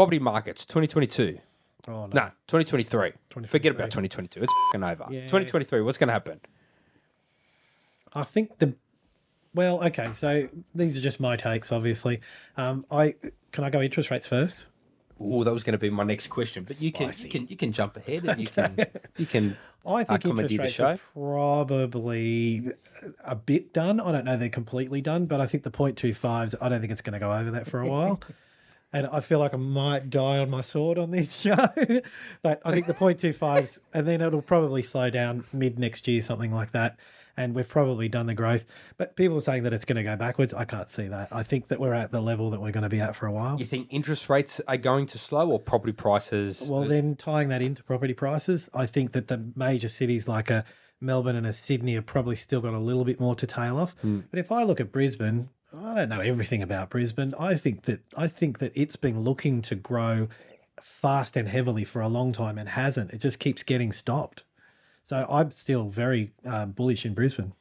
property markets 2022. Oh, no. Nah, 2023. Forget about 2022. It's fucking over. 2023. What's going to happen? I think the well, okay. So these are just my takes, obviously. Um, I can I go interest rates first? Oh, that was going to be my next question, but you can you can you can jump ahead and you can you can. I think uh, interest rates are probably a bit done. I don't know they're completely done, but I think the 0.25s, I don't think it's going to go over that for a while. and I feel like I might die on my sword on this show. but I think the 0.25s, and then it'll probably slow down mid next year, something like that. And we've probably done the growth. But people are saying that it's going to go backwards. I can't see that. I think that we're at the level that we're going to be at for a while. You think interest rates are going to slow or property prices? Well, then tying that into property prices, I think that the major cities like a Melbourne and a Sydney have probably still got a little bit more to tail off. Hmm. But if I look at Brisbane, I don't know everything about Brisbane. I think that I think that it's been looking to grow fast and heavily for a long time and hasn't. It just keeps getting stopped. So I'm still very uh, bullish in Brisbane.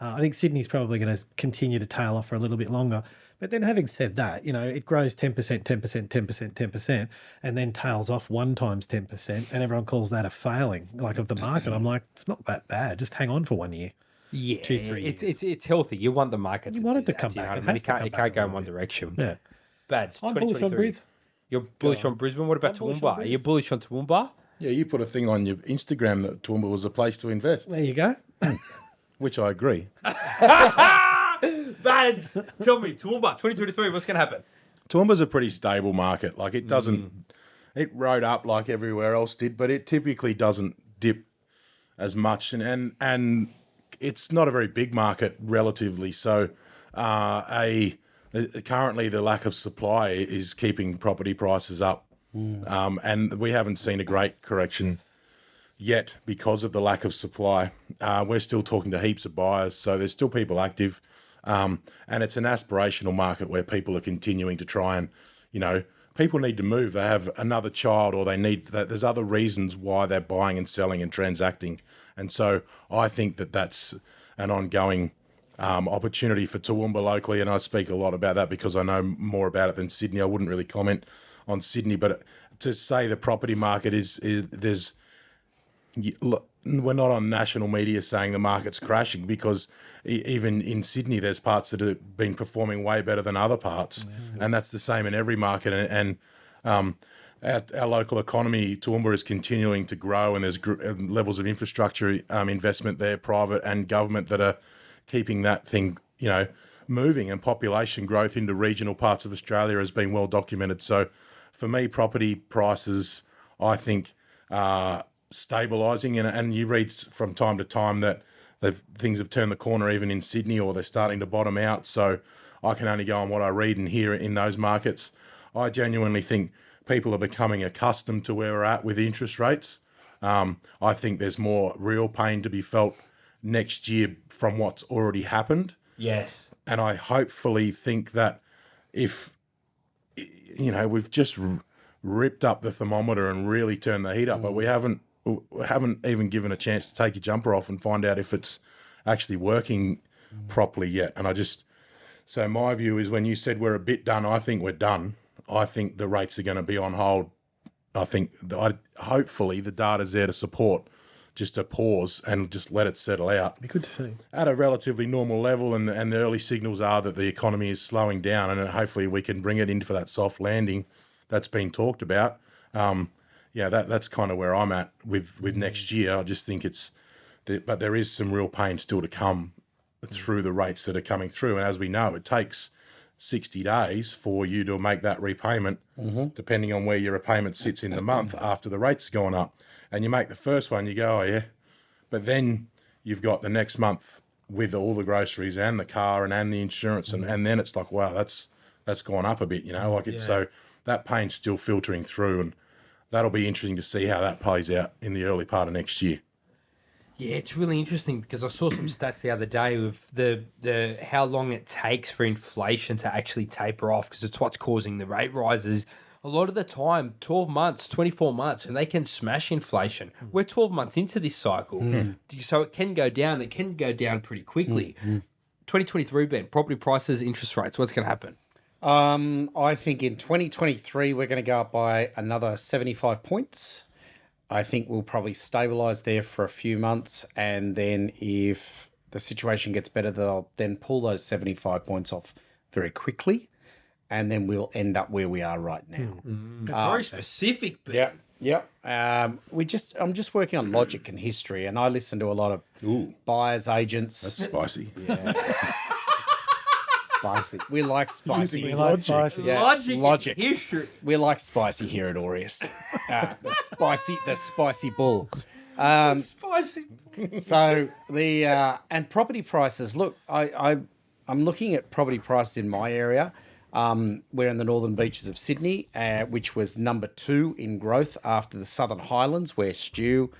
Uh, I think Sydney's probably going to continue to tail off for a little bit longer. But then, having said that, you know, it grows 10%, 10%, 10%, 10%, and then tails off one times 10%, and everyone calls that a failing, like of the market. I'm like, it's not that bad. Just hang on for one year. Yeah, two, three It's years. it's it's healthy. You want the market. You to want do it to that, come do you know back. It I mean, it can't come it can't go in one direction. Yeah. Bad. I'm bullish on Brisbane. You're bullish on Brisbane. What about bullish on Toowoomba? Are you bullish on Toowoomba? Yeah, you put a thing on your Instagram that Toowoomba was a place to invest, There you go. which I agree. Bads, tell me, Toowoomba, 2023, what's going to happen? Toowoomba's a pretty stable market. Like it doesn't, Mm. it rode up like everywhere else did, but it typically doesn't dip as much, and and and it's not a very big market relatively. So, uh, a currently the lack of supply is keeping property prices up, um, and we haven't seen a great correction yet because of the lack of supply. Uh, we're still talking to heaps of buyers, so there's still people active, um, and it's an aspirational market where people are continuing to try and, you know, people need to move. They have another child, or they need that. There's other reasons why they're buying and selling and transacting, and so I think that that's an ongoing. Um, opportunity for Toowoomba locally, and I speak a lot about that because I know more about it than Sydney. I wouldn't really comment on Sydney, but to say the property market is, is there's look, we're not on national media saying the market's crashing because even in Sydney, there's parts that have been performing way better than other parts, and that's the same in every market. And, and um, our, local economy, Toowoomba, is continuing to grow, and there's levels of infrastructure um, investment there, private and government, that are keeping that thing, you know, moving. And population growth into regional parts of Australia has been well documented. So, for me, property prices, I think, are stabilising. And, and you read from time to time that things have turned the corner even in Sydney or they're starting to bottom out. So I can only go on what I read and hear in those markets. I genuinely think people are becoming accustomed to where we're at with interest rates. Um, I think there's more real pain to be felt next year from what's already happened Yes. and I hopefully think that if you know we've just ripped up the thermometer and really turned the heat up, but we haven't we haven't even given a chance to take your jumper off and find out if it's actually working properly yet. And I just so my view is when you said we're a bit done, I think we're done. I think the rates are going to be on hold. I think I hopefully the data's there to support just a pause and just let it settle out Be good to see. at a relatively normal level, and and the early signals are that the economy is slowing down, and hopefully we can bring it in for that soft landing that's been talked about. Um, yeah, that that's kind of where I'm at with with next year. I just think it's, but there is some real pain still to come through the rates that are coming through, and as we know, it takes. 60 days for you to make that repayment, mm-hmm. depending on where your repayment sits in the month after the rates have gone up. And you make the first one, you go, oh, yeah, but then you've got the next month with all the groceries and the car and, and the insurance and, mm-hmm. and then it's like wow that's that's gone up a bit you know? Like it's so that pain's still filtering through and that'll be interesting to see how that plays out in the early part of next year Yeah, it's really interesting because I saw some stats the other day of the the how long it takes for inflation to actually taper off because it's what's causing the rate rises. A lot of the time, 12 months, 24 months, and they can smash inflation. Hmm. We're 12 months into this cycle. Hmm. So it can go down. It can go down pretty quickly. Hmm. 2023, Ben, property prices, interest rates, what's going to happen? Um, I think in 2023 we're going to go up by another 75 points. I think we'll probably stabilize there for a few months, and then if the situation gets better, they'll then pull those 75 points off very quickly, and then we'll end up where we are right now. Hmm. Mm. Uh, very specific, but Yeah, yeah. Um, we just I'm just working on logic and history, and I listen to a lot of Ooh, buyers agents. that's spicy. spicy. We like spicy. We like Logic. spicy. Yeah, logic, logic. and history. We like spicy here at Aureus. Uh, the spicy, the spicy bull. Um, Spicy. so the uh, and property prices. Look, I, I I'm looking at property prices in my area. Um, we're in the northern beaches of Sydney, uh, which was number two in growth after the Southern Highlands, where Stu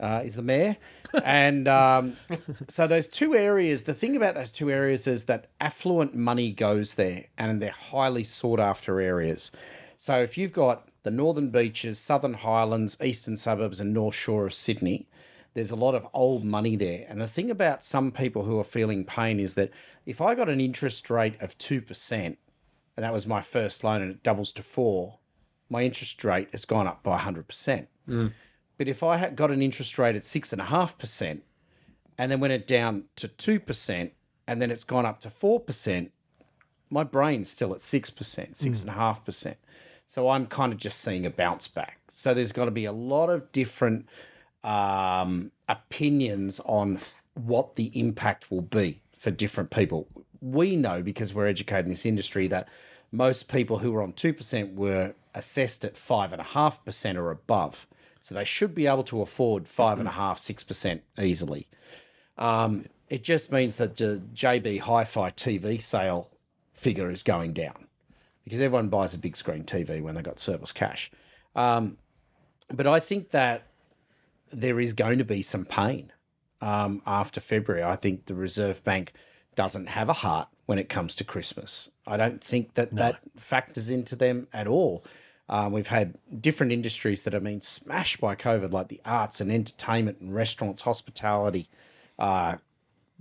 uh, is the mayor. And um, so those two areas, the thing about those two areas is that affluent money goes there, and they're highly sought after areas. So if you've got the northern beaches, southern highlands, eastern suburbs, and north shore of Sydney, there's a lot of old money there. And the thing about some people who are feeling pain is that if I got an interest rate of 2%, and that was my first loan and it doubles to four, my interest rate has gone up by 100%. But if I had got an interest rate at 6.5% and then went it down to 2% and then it's gone up to 4%, my brain's still at 6%, 6.5%. So I'm kind of just seeing a bounce back. So there's got to be a lot of different um, opinions on what the impact will be for different people. We know because we're educated in this industry that most people who were on 2% were assessed at 5.5% or above. So they should be able to afford 5.5%, 6% easily. Um, it just means that the JB Hi Fi TV sale figure is going down because everyone buys a big screen TV when they got surplus cash. Um, but I think that there is going to be some pain um, after February. I think the Reserve Bank doesn't have a heart when it comes to Christmas. I don't think that that factors into them at all. Um, we've had different industries that have been smashed by COVID, like the arts and entertainment and restaurants, hospitality, uh,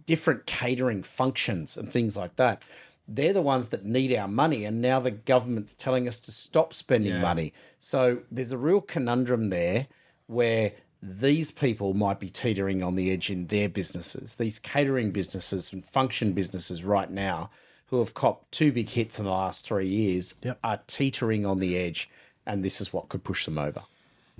different catering functions and things like that. They're the ones that need our money, and now the government's telling us to stop spending Yeah. money. So there's a real conundrum there where these people might be teetering on the edge in their businesses. These catering businesses and function businesses right now, who have copped two big hits in the last three years, Yep. are teetering on the edge, and this is what could push them over.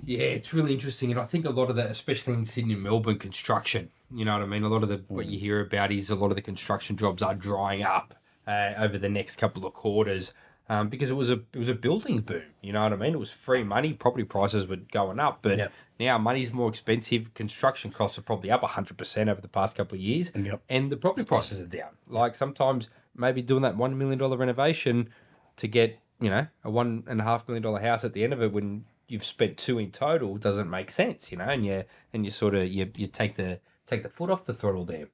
Yeah, it's really interesting, and I think a lot of that, especially in Sydney and Melbourne, construction. You know what I mean? A lot of the what you hear about is a lot of the construction jobs are drying up uh, over the next couple of quarters um, because it was a it was a building boom. You know what I mean? It was free money. Property prices were going up, but Yep. now money's more expensive. Construction costs are probably up hundred percent over the past couple of years, Yep. and the property prices are down. Like sometimes maybe doing that one million dollar renovation to get you know a one and a half million dollar house at the end of it when you've spent two in total doesn't make sense, you know, and you and you sort of you you take the take the foot off the throttle there.